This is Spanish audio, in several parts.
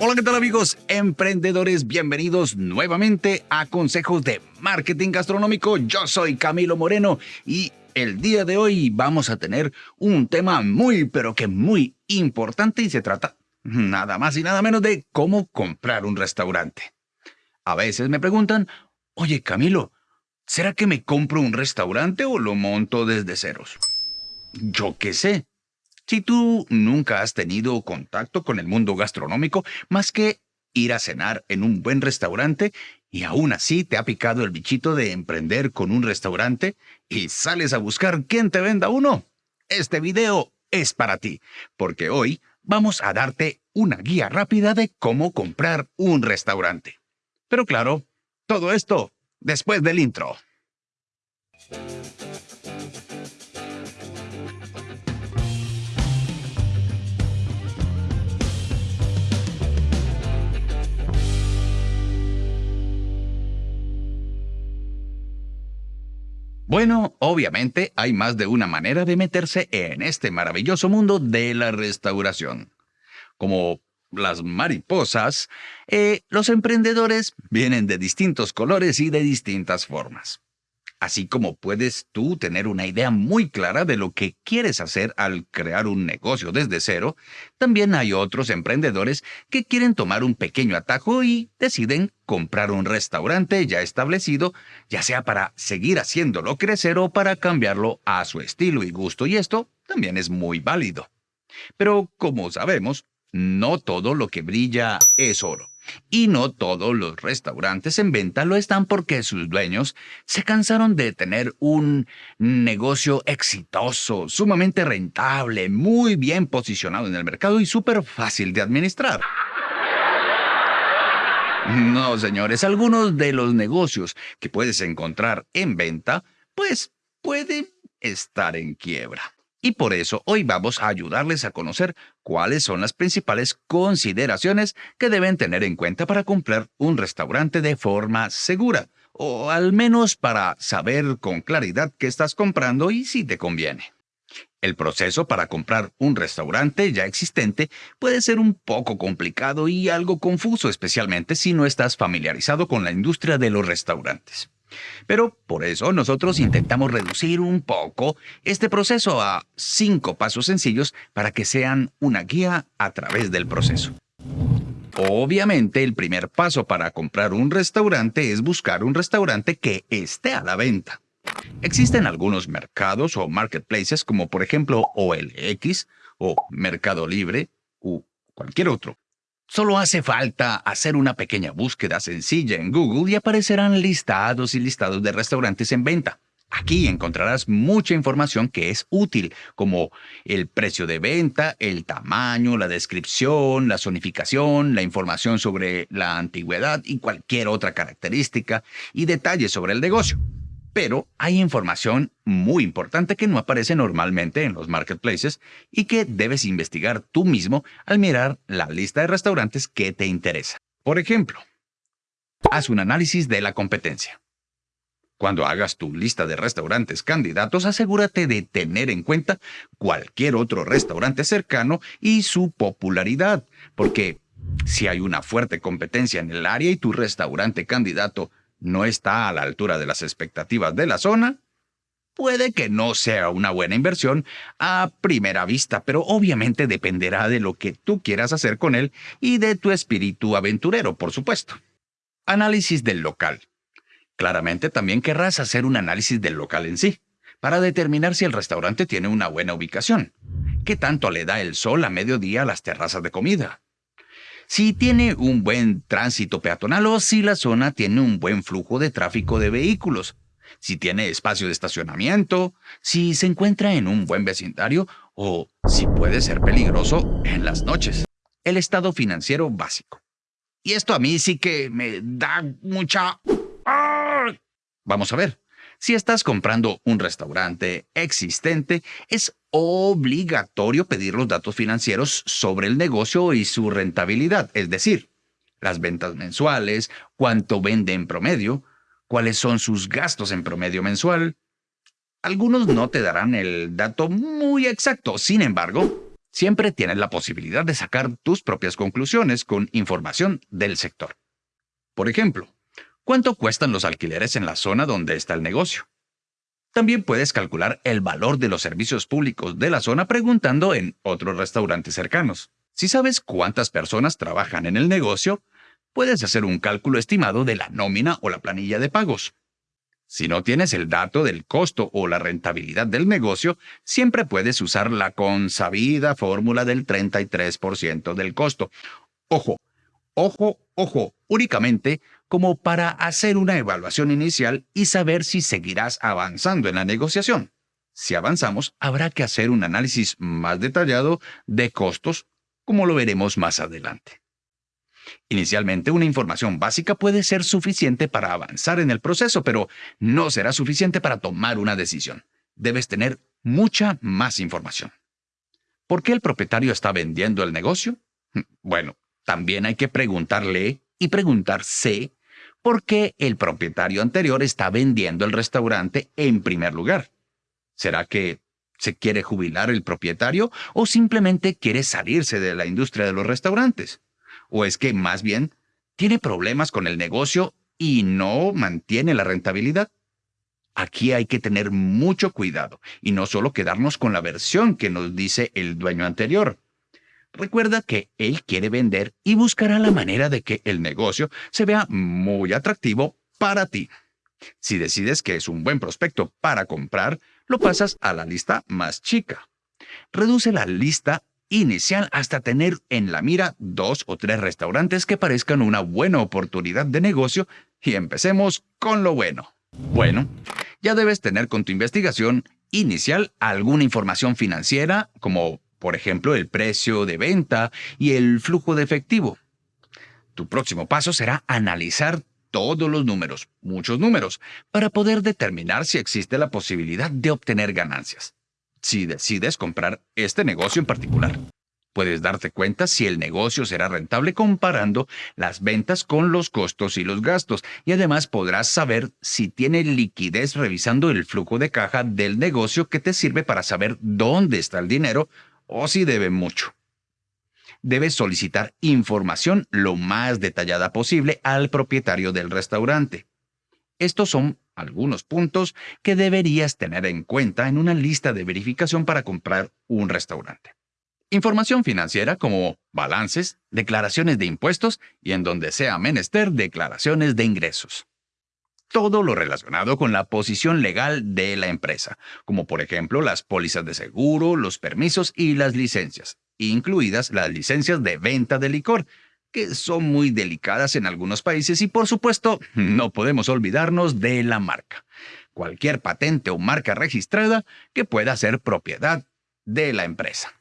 Hola, ¿qué tal amigos emprendedores? Bienvenidos nuevamente a Consejos de Marketing Gastronómico. Yo soy Camilo Moreno y el día de hoy vamos a tener un tema muy, pero que muy importante y se trata nada más y nada menos de cómo comprar un restaurante. A veces me preguntan, oye Camilo, ¿será que me compro un restaurante o lo monto desde ceros? Yo qué sé. Si tú nunca has tenido contacto con el mundo gastronómico más que ir a cenar en un buen restaurante y aún así te ha picado el bichito de emprender con un restaurante y sales a buscar quién te venda uno, este video es para ti, porque hoy vamos a darte una guía rápida de cómo comprar un restaurante. Pero claro, todo esto después del intro. Bueno, obviamente hay más de una manera de meterse en este maravilloso mundo de la restauración. Como las mariposas, eh, los emprendedores vienen de distintos colores y de distintas formas. Así como puedes tú tener una idea muy clara de lo que quieres hacer al crear un negocio desde cero, también hay otros emprendedores que quieren tomar un pequeño atajo y deciden comprar un restaurante ya establecido, ya sea para seguir haciéndolo crecer o para cambiarlo a su estilo y gusto, y esto también es muy válido. Pero como sabemos, no todo lo que brilla es oro. Y no todos los restaurantes en venta lo están porque sus dueños se cansaron de tener un negocio exitoso, sumamente rentable, muy bien posicionado en el mercado y súper fácil de administrar. No, señores, algunos de los negocios que puedes encontrar en venta, pues pueden estar en quiebra. Y por eso hoy vamos a ayudarles a conocer cuáles son las principales consideraciones que deben tener en cuenta para comprar un restaurante de forma segura, o al menos para saber con claridad qué estás comprando y si te conviene. El proceso para comprar un restaurante ya existente puede ser un poco complicado y algo confuso, especialmente si no estás familiarizado con la industria de los restaurantes. Pero por eso nosotros intentamos reducir un poco este proceso a cinco pasos sencillos para que sean una guía a través del proceso. Obviamente el primer paso para comprar un restaurante es buscar un restaurante que esté a la venta. Existen algunos mercados o marketplaces como por ejemplo OLX o Mercado Libre u cualquier otro Solo hace falta hacer una pequeña búsqueda sencilla en Google y aparecerán listados y listados de restaurantes en venta. Aquí encontrarás mucha información que es útil, como el precio de venta, el tamaño, la descripción, la zonificación, la información sobre la antigüedad y cualquier otra característica y detalles sobre el negocio. Pero hay información muy importante que no aparece normalmente en los marketplaces y que debes investigar tú mismo al mirar la lista de restaurantes que te interesa. Por ejemplo, haz un análisis de la competencia. Cuando hagas tu lista de restaurantes candidatos, asegúrate de tener en cuenta cualquier otro restaurante cercano y su popularidad, porque si hay una fuerte competencia en el área y tu restaurante candidato no está a la altura de las expectativas de la zona, puede que no sea una buena inversión a primera vista, pero obviamente dependerá de lo que tú quieras hacer con él y de tu espíritu aventurero, por supuesto. Análisis del local. Claramente también querrás hacer un análisis del local en sí, para determinar si el restaurante tiene una buena ubicación. ¿Qué tanto le da el sol a mediodía a las terrazas de comida? Si tiene un buen tránsito peatonal o si la zona tiene un buen flujo de tráfico de vehículos, si tiene espacio de estacionamiento, si se encuentra en un buen vecindario o si puede ser peligroso en las noches. El estado financiero básico. Y esto a mí sí que me da mucha... Vamos a ver. Si estás comprando un restaurante existente, es obligatorio pedir los datos financieros sobre el negocio y su rentabilidad, es decir, las ventas mensuales, cuánto vende en promedio, cuáles son sus gastos en promedio mensual. Algunos no te darán el dato muy exacto, sin embargo, Siempre tienes la posibilidad de sacar tus propias conclusiones con información del sector. Por ejemplo, ¿cuánto cuestan los alquileres en la zona donde está el negocio? También puedes calcular el valor de los servicios públicos de la zona preguntando en otros restaurantes cercanos. Si sabes cuántas personas trabajan en el negocio, puedes hacer un cálculo estimado de la nómina o la planilla de pagos. Si no tienes el dato del costo o la rentabilidad del negocio, siempre puedes usar la consabida fórmula del 33% del costo. Ojo, ojo, ojo, únicamente como para hacer una evaluación inicial y saber si seguirás avanzando en la negociación. Si avanzamos, habrá que hacer un análisis más detallado de costos, como lo veremos más adelante. Inicialmente, una información básica puede ser suficiente para avanzar en el proceso, pero no será suficiente para tomar una decisión. Debes tener mucha más información. ¿Por qué el propietario está vendiendo el negocio? Bueno, también hay que preguntarle y preguntarse por qué el propietario anterior está vendiendo el restaurante en primer lugar. ¿Será que se quiere jubilar el propietario o simplemente quiere salirse de la industria de los restaurantes? ¿O es que más bien tiene problemas con el negocio y no mantiene la rentabilidad? Aquí hay que tener mucho cuidado y no solo quedarnos con la versión que nos dice el dueño anterior. Recuerda que él quiere vender y buscará la manera de que el negocio se vea muy atractivo para ti. Si decides que es un buen prospecto para comprar, lo pasas a la lista más chica. Reduce la lista inicial hasta tener en la mira dos o tres restaurantes que parezcan una buena oportunidad de negocio y empecemos con lo bueno. Bueno, ya debes tener con tu investigación inicial alguna información financiera como por ejemplo el precio de venta y el flujo de efectivo. Tu próximo paso será analizar todos los números, muchos números, para poder determinar si existe la posibilidad de obtener ganancias. Si decides comprar este negocio en particular, puedes darte cuenta si el negocio será rentable comparando las ventas con los costos y los gastos, y además podrás saber si tiene liquidez revisando el flujo de caja del negocio que te sirve para saber dónde está el dinero o si debe mucho. Debes solicitar información lo más detallada posible al propietario del restaurante. Estos son algunos puntos que deberías tener en cuenta en una lista de verificación para comprar un restaurante. Información financiera como balances, declaraciones de impuestos y en donde sea menester declaraciones de ingresos todo lo relacionado con la posición legal de la empresa, como por ejemplo las pólizas de seguro, los permisos y las licencias, incluidas las licencias de venta de licor, que son muy delicadas en algunos países y por supuesto no podemos olvidarnos de la marca. Cualquier patente o marca registrada que pueda ser propiedad de la empresa.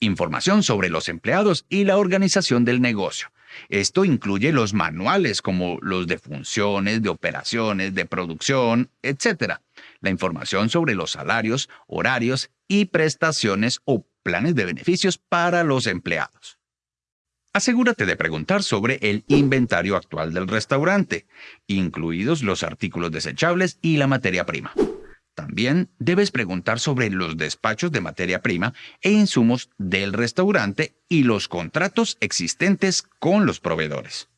Información sobre los empleados y la organización del negocio esto incluye los manuales como los de funciones, de operaciones, de producción, etc. La información sobre los salarios, horarios y prestaciones o planes de beneficios para los empleados. Asegúrate de preguntar sobre el inventario actual del restaurante, incluidos los artículos desechables y la materia prima. También debes preguntar sobre los despachos de materia prima e insumos del restaurante y los contratos existentes con los proveedores.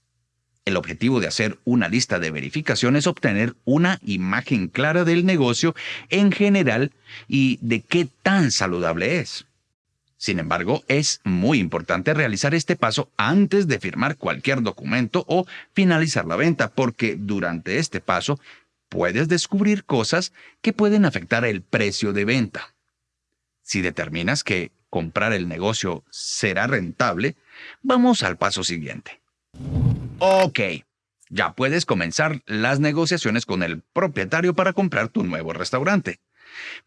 El objetivo de hacer una lista de verificación es obtener una imagen clara del negocio en general y de qué tan saludable es. Sin embargo, es muy importante realizar este paso antes de firmar cualquier documento o finalizar la venta, porque durante este paso puedes descubrir cosas que pueden afectar el precio de venta. Si determinas que comprar el negocio será rentable, vamos al paso siguiente. Ok, ya puedes comenzar las negociaciones con el propietario para comprar tu nuevo restaurante.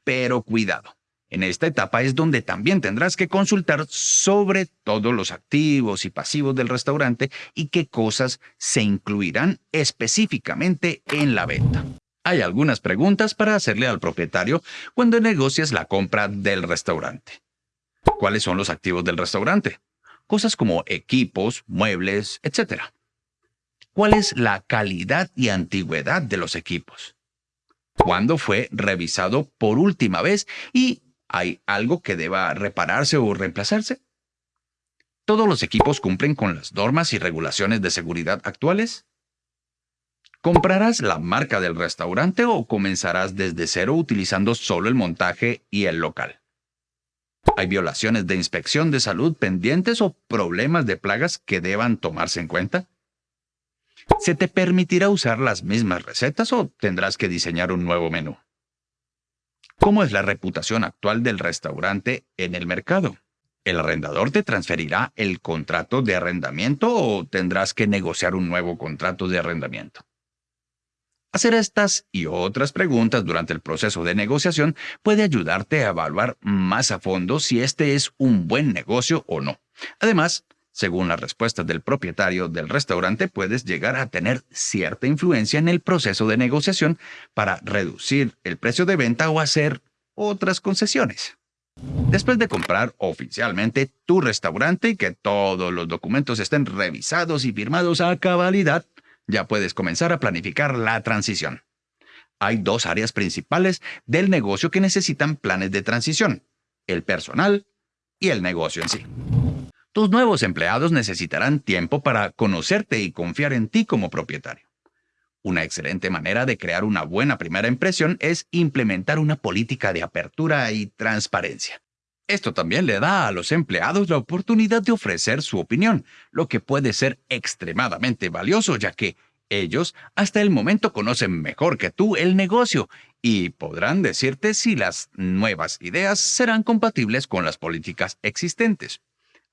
Pero cuidado, en esta etapa es donde también tendrás que consultar sobre todos los activos y pasivos del restaurante y qué cosas se incluirán específicamente en la venta. Hay algunas preguntas para hacerle al propietario cuando negocias la compra del restaurante. ¿Cuáles son los activos del restaurante? Cosas como equipos, muebles, etc. ¿Cuál es la calidad y antigüedad de los equipos? ¿Cuándo fue revisado por última vez y ¿Hay algo que deba repararse o reemplazarse? ¿Todos los equipos cumplen con las normas y regulaciones de seguridad actuales? ¿Comprarás la marca del restaurante o comenzarás desde cero utilizando solo el montaje y el local? ¿Hay violaciones de inspección de salud pendientes o problemas de plagas que deban tomarse en cuenta? ¿Se te permitirá usar las mismas recetas o tendrás que diseñar un nuevo menú? ¿Cómo es la reputación actual del restaurante en el mercado? ¿El arrendador te transferirá el contrato de arrendamiento o tendrás que negociar un nuevo contrato de arrendamiento? Hacer estas y otras preguntas durante el proceso de negociación puede ayudarte a evaluar más a fondo si este es un buen negocio o no. Además, según las respuestas del propietario del restaurante, puedes llegar a tener cierta influencia en el proceso de negociación para reducir el precio de venta o hacer otras concesiones. Después de comprar oficialmente tu restaurante y que todos los documentos estén revisados y firmados a cabalidad, ya puedes comenzar a planificar la transición. Hay dos áreas principales del negocio que necesitan planes de transición, el personal y el negocio en sí. Tus nuevos empleados necesitarán tiempo para conocerte y confiar en ti como propietario. Una excelente manera de crear una buena primera impresión es implementar una política de apertura y transparencia. Esto también le da a los empleados la oportunidad de ofrecer su opinión, lo que puede ser extremadamente valioso ya que ellos hasta el momento conocen mejor que tú el negocio y podrán decirte si las nuevas ideas serán compatibles con las políticas existentes.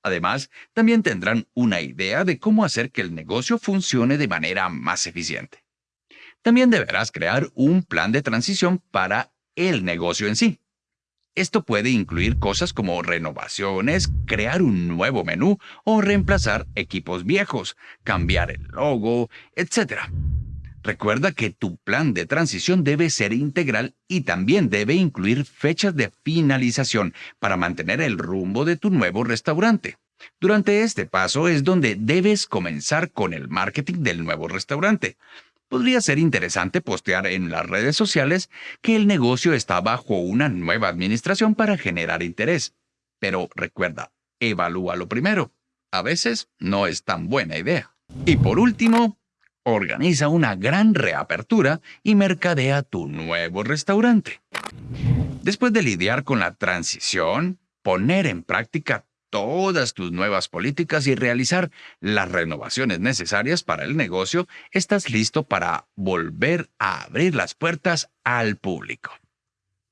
Además, también tendrán una idea de cómo hacer que el negocio funcione de manera más eficiente. También deberás crear un plan de transición para el negocio en sí. Esto puede incluir cosas como renovaciones, crear un nuevo menú o reemplazar equipos viejos, cambiar el logo, etc. Recuerda que tu plan de transición debe ser integral y también debe incluir fechas de finalización para mantener el rumbo de tu nuevo restaurante. Durante este paso es donde debes comenzar con el marketing del nuevo restaurante podría ser interesante postear en las redes sociales que el negocio está bajo una nueva administración para generar interés. Pero recuerda, evalúalo primero. A veces no es tan buena idea. Y por último, organiza una gran reapertura y mercadea tu nuevo restaurante. Después de lidiar con la transición, poner en práctica todas tus nuevas políticas y realizar las renovaciones necesarias para el negocio, estás listo para volver a abrir las puertas al público.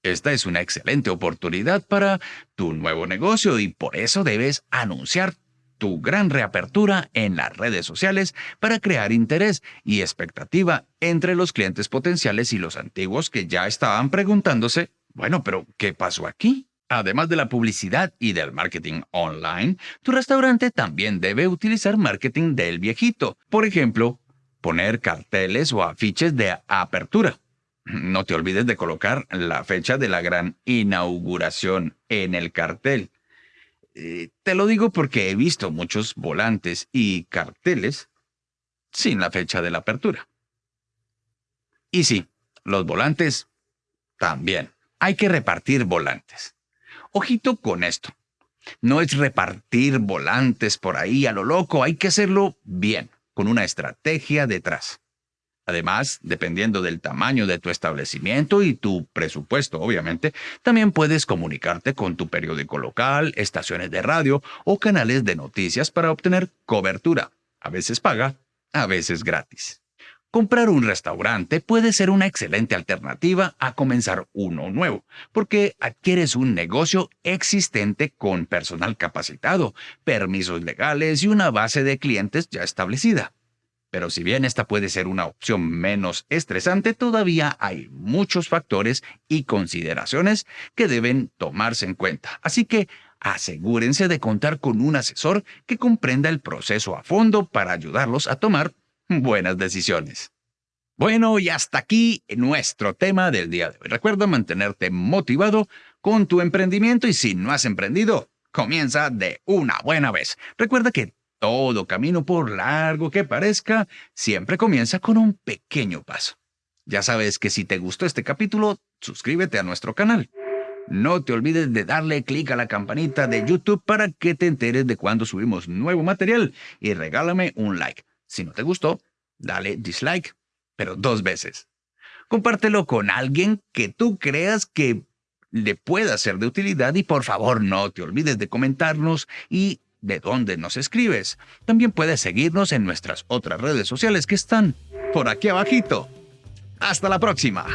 Esta es una excelente oportunidad para tu nuevo negocio y por eso debes anunciar tu gran reapertura en las redes sociales para crear interés y expectativa entre los clientes potenciales y los antiguos que ya estaban preguntándose, bueno, pero ¿qué pasó aquí? Además de la publicidad y del marketing online, tu restaurante también debe utilizar marketing del viejito. Por ejemplo, poner carteles o afiches de apertura. No te olvides de colocar la fecha de la gran inauguración en el cartel. Eh, te lo digo porque he visto muchos volantes y carteles sin la fecha de la apertura. Y sí, los volantes también. Hay que repartir volantes. Ojito con esto. No es repartir volantes por ahí a lo loco, hay que hacerlo bien, con una estrategia detrás. Además, dependiendo del tamaño de tu establecimiento y tu presupuesto, obviamente, también puedes comunicarte con tu periódico local, estaciones de radio o canales de noticias para obtener cobertura. A veces paga, a veces gratis. Comprar un restaurante puede ser una excelente alternativa a comenzar uno nuevo, porque adquieres un negocio existente con personal capacitado, permisos legales y una base de clientes ya establecida. Pero si bien esta puede ser una opción menos estresante, todavía hay muchos factores y consideraciones que deben tomarse en cuenta. Así que asegúrense de contar con un asesor que comprenda el proceso a fondo para ayudarlos a tomar buenas decisiones. Bueno, y hasta aquí nuestro tema del día de hoy. Recuerda mantenerte motivado con tu emprendimiento y si no has emprendido, comienza de una buena vez. Recuerda que todo camino, por largo que parezca, siempre comienza con un pequeño paso. Ya sabes que si te gustó este capítulo, suscríbete a nuestro canal. No te olvides de darle clic a la campanita de YouTube para que te enteres de cuando subimos nuevo material y regálame un like. Si no te gustó, dale dislike, pero dos veces. Compártelo con alguien que tú creas que le pueda ser de utilidad y por favor no te olvides de comentarnos y de dónde nos escribes. También puedes seguirnos en nuestras otras redes sociales que están por aquí abajito. Hasta la próxima.